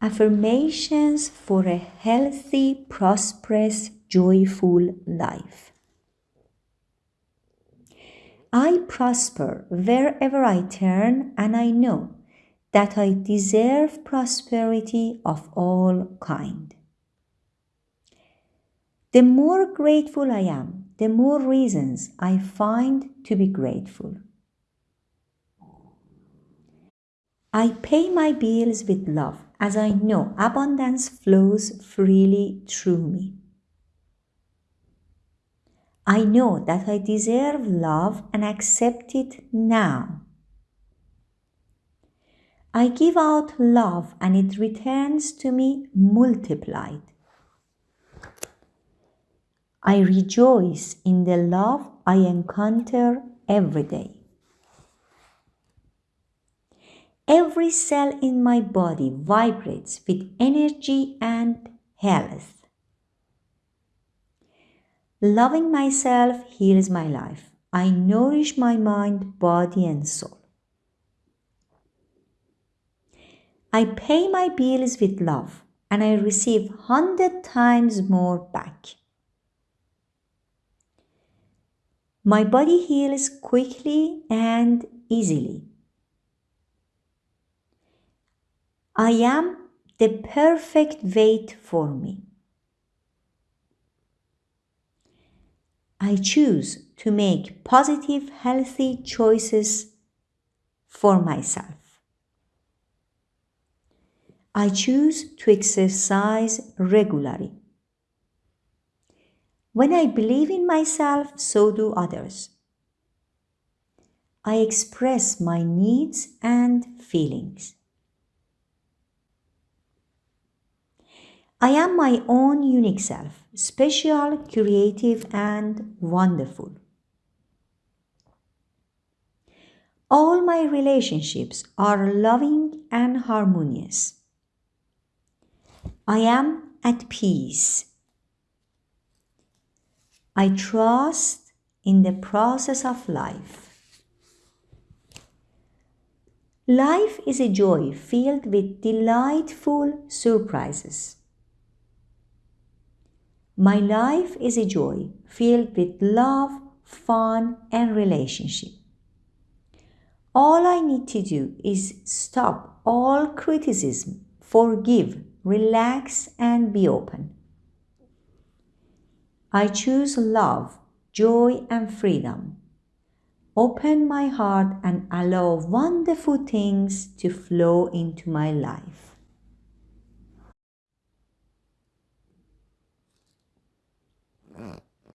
Affirmations for a healthy, prosperous, joyful life. I prosper wherever I turn, and I know that I deserve prosperity of all kind. The more grateful I am, the more reasons I find to be grateful. I pay my bills with love as I know abundance flows freely through me. I know that I deserve love and accept it now. I give out love and it returns to me multiplied. I rejoice in the love I encounter every day. Every cell in my body vibrates with energy and health. Loving myself heals my life. I nourish my mind, body, and soul. I pay my bills with love and I receive hundred times more back. My body heals quickly and easily. I am the perfect weight for me. I choose to make positive, healthy choices for myself. I choose to exercise regularly. When I believe in myself, so do others. I express my needs and feelings. I am my own unique self, special, creative, and wonderful. All my relationships are loving and harmonious. I am at peace. I trust in the process of life. Life is a joy filled with delightful surprises. My life is a joy filled with love, fun, and relationship. All I need to do is stop all criticism, forgive, relax, and be open. I choose love, joy, and freedom. Open my heart and allow wonderful things to flow into my life.